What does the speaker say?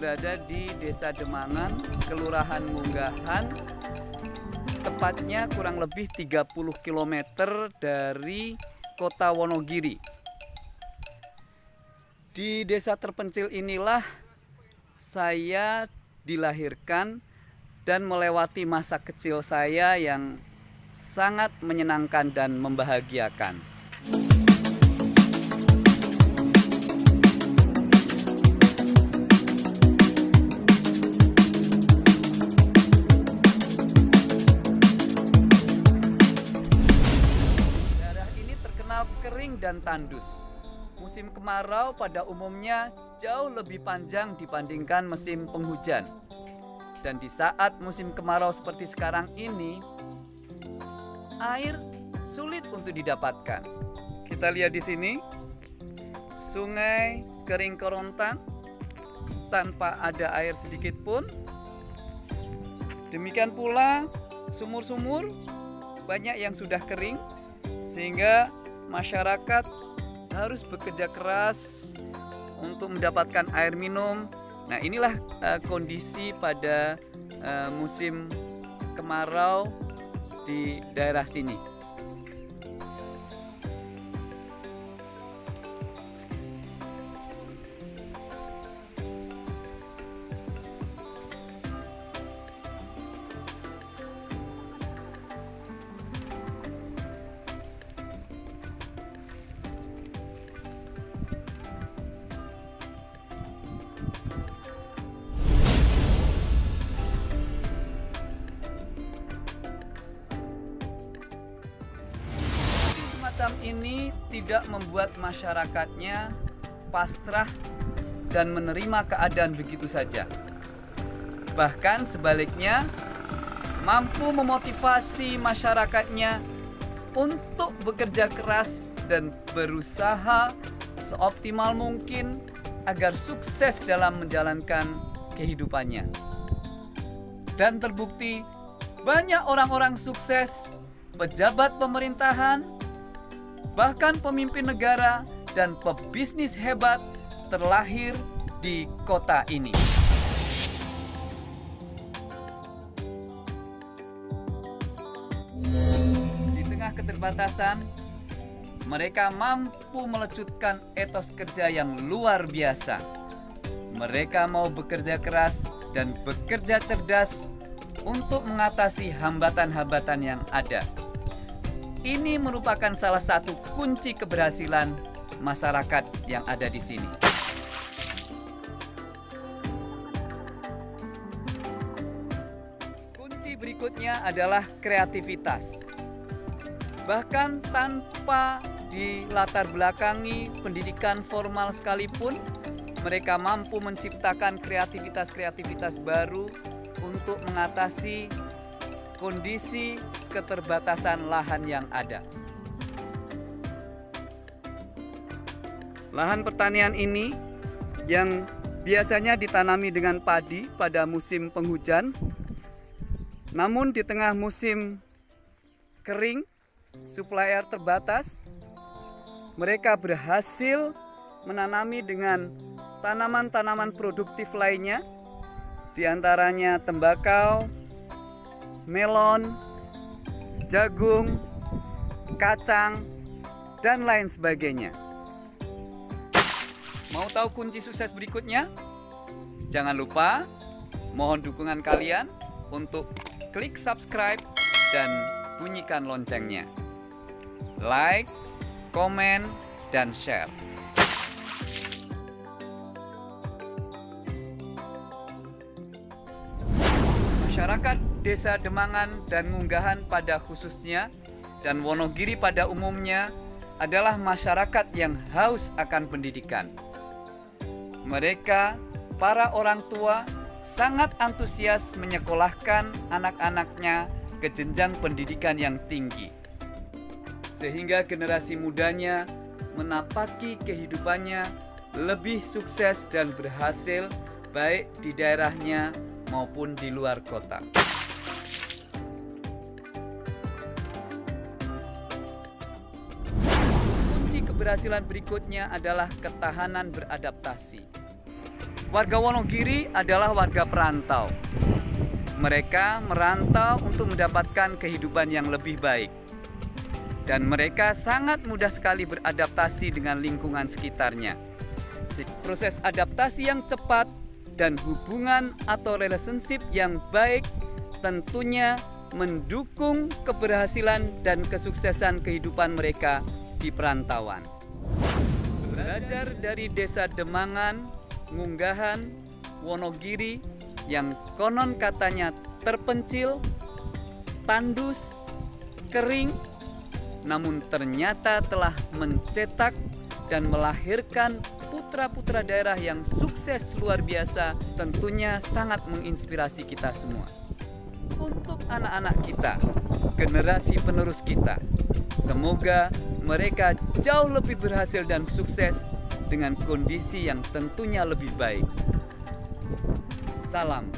Berada di Desa Demangan, Kelurahan Munggahan Tepatnya kurang lebih 30 km dari kota Wonogiri Di desa terpencil inilah saya dilahirkan dan melewati masa kecil saya yang sangat menyenangkan dan membahagiakan. Dan tandus. Musim kemarau pada umumnya jauh lebih panjang dibandingkan musim penghujan. Dan di saat musim kemarau seperti sekarang ini, air sulit untuk didapatkan. Kita lihat di sini, sungai kering kerontang tanpa ada air sedikit pun. Demikian pula sumur-sumur banyak yang sudah kering sehingga masyarakat harus bekerja keras untuk mendapatkan air minum. Nah, inilah eh, kondisi pada eh, musim kemarau di daerah sini. Semacam ini tidak membuat masyarakatnya pasrah dan menerima keadaan begitu saja. Bahkan sebaliknya, mampu memotivasi masyarakatnya untuk bekerja keras dan berusaha seoptimal mungkin agar sukses dalam menjalankan kehidupannya. Dan terbukti banyak orang-orang sukses, pejabat pemerintahan, bahkan pemimpin negara dan pebisnis hebat terlahir di kota ini. Di tengah keterbatasan, mereka mampu melecutkan etos kerja yang luar biasa. Mereka mau bekerja keras dan bekerja cerdas untuk mengatasi hambatan-hambatan yang ada. Ini merupakan salah satu kunci keberhasilan masyarakat yang ada di sini. Kunci berikutnya adalah kreativitas. Bahkan tanpa dilatar belakangi pendidikan formal sekalipun, mereka mampu menciptakan kreativitas-kreativitas baru untuk mengatasi kondisi keterbatasan lahan yang ada. Lahan pertanian ini yang biasanya ditanami dengan padi pada musim penghujan, namun di tengah musim kering, suplai air terbatas, mereka berhasil menanami dengan tanaman-tanaman produktif lainnya, di antaranya tembakau, melon, jagung, kacang, dan lain sebagainya. Mau tahu kunci sukses berikutnya? Jangan lupa mohon dukungan kalian untuk klik subscribe dan bunyikan loncengnya. Like, komen, dan share. Masyarakat Desa Demangan dan Ngunggahan pada khususnya dan Wonogiri pada umumnya adalah masyarakat yang haus akan pendidikan. Mereka, para orang tua, sangat antusias menyekolahkan anak-anaknya ke jenjang pendidikan yang tinggi. Sehingga generasi mudanya menapaki kehidupannya lebih sukses dan berhasil baik di daerahnya maupun di luar kota. Keberhasilan berikutnya adalah ketahanan beradaptasi. Warga Wonogiri adalah warga perantau. Mereka merantau untuk mendapatkan kehidupan yang lebih baik. Dan mereka sangat mudah sekali beradaptasi dengan lingkungan sekitarnya. Proses adaptasi yang cepat dan hubungan atau relationship yang baik tentunya mendukung keberhasilan dan kesuksesan kehidupan mereka di perantauan. Belajar dari desa Demangan, Ngunggahan, Wonogiri yang konon katanya terpencil, tandus, kering, namun ternyata telah mencetak dan melahirkan putra-putra daerah yang sukses luar biasa tentunya sangat menginspirasi kita semua. Untuk anak-anak kita, generasi penerus kita, semoga mereka jauh lebih berhasil dan sukses dengan kondisi yang tentunya lebih baik. Salam